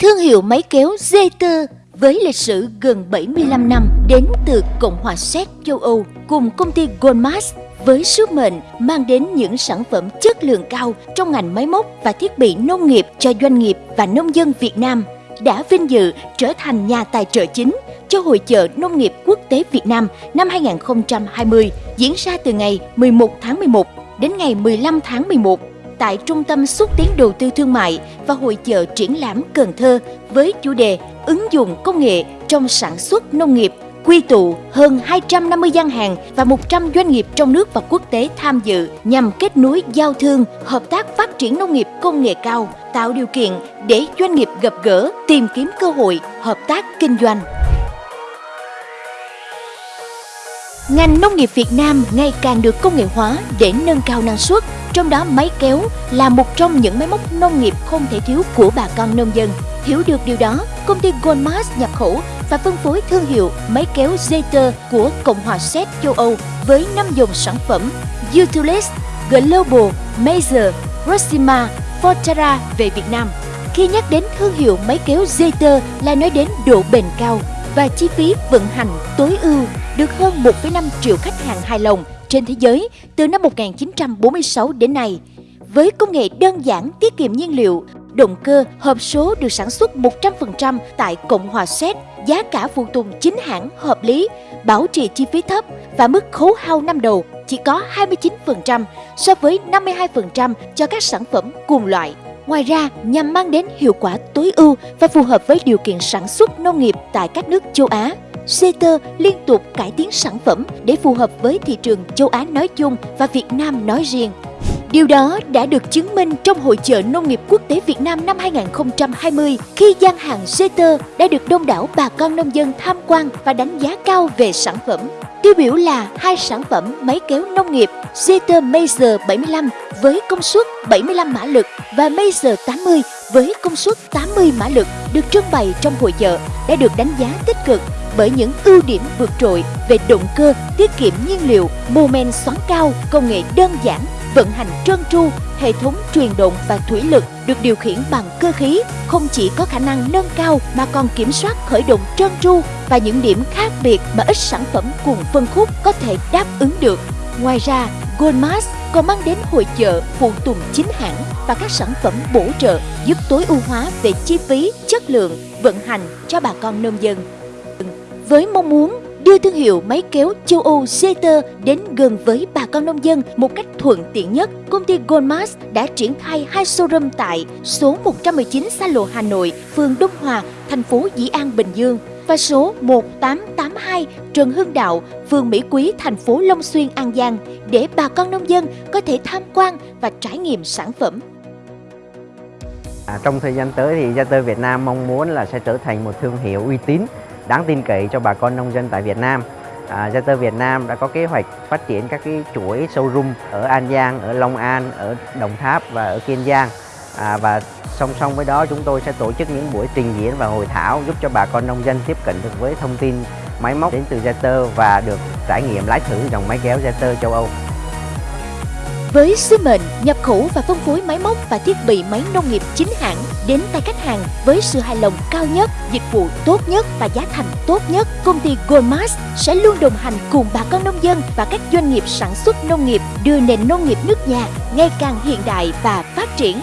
Thương hiệu máy kéo Zeter với lịch sử gần 75 năm đến từ Cộng hòa Séc châu Âu cùng công ty Goldmas với sứ mệnh mang đến những sản phẩm chất lượng cao trong ngành máy móc và thiết bị nông nghiệp cho doanh nghiệp và nông dân Việt Nam, đã vinh dự trở thành nhà tài trợ chính cho Hội chợ Nông nghiệp Quốc tế Việt Nam năm 2020 diễn ra từ ngày 11 tháng 11 đến ngày 15 tháng 11 tại Trung tâm xúc tiến đầu tư thương mại và hội chợ triển lãm Cần Thơ với chủ đề ứng dụng công nghệ trong sản xuất nông nghiệp quy tụ hơn 250 gian hàng và 100 doanh nghiệp trong nước và quốc tế tham dự nhằm kết nối giao thương, hợp tác phát triển nông nghiệp công nghệ cao, tạo điều kiện để doanh nghiệp gặp gỡ, tìm kiếm cơ hội hợp tác kinh doanh. Ngành nông nghiệp Việt Nam ngày càng được công nghệ hóa để nâng cao năng suất, trong đó máy kéo là một trong những máy móc nông nghiệp không thể thiếu của bà con nông dân. Hiểu được điều đó, công ty Goldmast nhập khẩu và phân phối thương hiệu máy kéo Zeter của Cộng hòa Séc châu Âu với 5 dòng sản phẩm Utilis, Global, Major, Proxima, Fortera về Việt Nam. Khi nhắc đến thương hiệu máy kéo Zeter là nói đến độ bền cao và chi phí vận hành tối ưu được hơn 1,5 triệu khách hàng hài lòng trên thế giới từ năm 1946 đến nay. Với công nghệ đơn giản tiết kiệm nhiên liệu, động cơ hộp số được sản xuất 100% tại Cộng hòa Séc, giá cả phụ tùng chính hãng hợp lý, bảo trì chi phí thấp và mức khấu hao năm đầu chỉ có 29% so với 52% cho các sản phẩm cùng loại. Ngoài ra, nhằm mang đến hiệu quả tối ưu và phù hợp với điều kiện sản xuất nông nghiệp tại các nước châu Á, Seter liên tục cải tiến sản phẩm để phù hợp với thị trường châu Á nói chung và Việt Nam nói riêng. Điều đó đã được chứng minh trong Hội chợ Nông nghiệp Quốc tế Việt Nam năm 2020 khi gian hàng Seter đã được đông đảo bà con nông dân tham quan và đánh giá cao về sản phẩm. Tiêu biểu là hai sản phẩm máy kéo nông nghiệp Zeter Mazer 75 với công suất 75 mã lực và Mazer 80 với công suất 80 mã lực được trưng bày trong hội chợ đã được đánh giá tích cực bởi những ưu điểm vượt trội về động cơ, tiết kiệm nhiên liệu, mô men xoắn cao, công nghệ đơn giản, vận hành trơn tru, hệ thống truyền động và thủy lực được điều khiển bằng cơ khí, không chỉ có khả năng nâng cao mà còn kiểm soát khởi động trơn tru và những điểm khác biệt mà ít sản phẩm cùng phân khúc có thể đáp ứng được. Ngoài ra, Goldmast còn mang đến hội chợ phụ tùng chính hãng và các sản phẩm bổ trợ giúp tối ưu hóa về chi phí, chất lượng, vận hành cho bà con nông dân. Với mong muốn đưa thương hiệu máy kéo châu Âu Zeter đến gần với bà con nông dân một cách thuận tiện nhất, công ty Goldmas đã triển khai hai showroom tại số 119 xa lộ Hà Nội, phường Đông Hòa, thành phố Dĩ An, Bình Dương và số 1882 Trần Hưng Đạo, phường Mỹ Quý, thành phố Long Xuyên, An Giang để bà con nông dân có thể tham quan và trải nghiệm sản phẩm. À, trong thời gian tới thì Zeter Việt Nam mong muốn là sẽ trở thành một thương hiệu uy tín đáng tin cậy cho bà con nông dân tại Việt Nam. À, Zeter Việt Nam đã có kế hoạch phát triển các cái chuỗi showroom ở An Giang, ở Long An, ở Đồng Tháp và ở Kiên Giang. À, và song song với đó chúng tôi sẽ tổ chức những buổi trình diễn và hội thảo giúp cho bà con nông dân tiếp cận được với thông tin máy móc đến từ Zeter và được trải nghiệm lái thử dòng máy kéo Zeter châu Âu. Với sứ mệnh nhập khẩu và phân phối máy móc và thiết bị máy nông nghiệp chính hãng đến tay khách hàng với sự hài lòng cao nhất, dịch vụ tốt nhất và giá thành tốt nhất, công ty GOMAS sẽ luôn đồng hành cùng bà con nông dân và các doanh nghiệp sản xuất nông nghiệp đưa nền nông nghiệp nước nhà ngày càng hiện đại và phát triển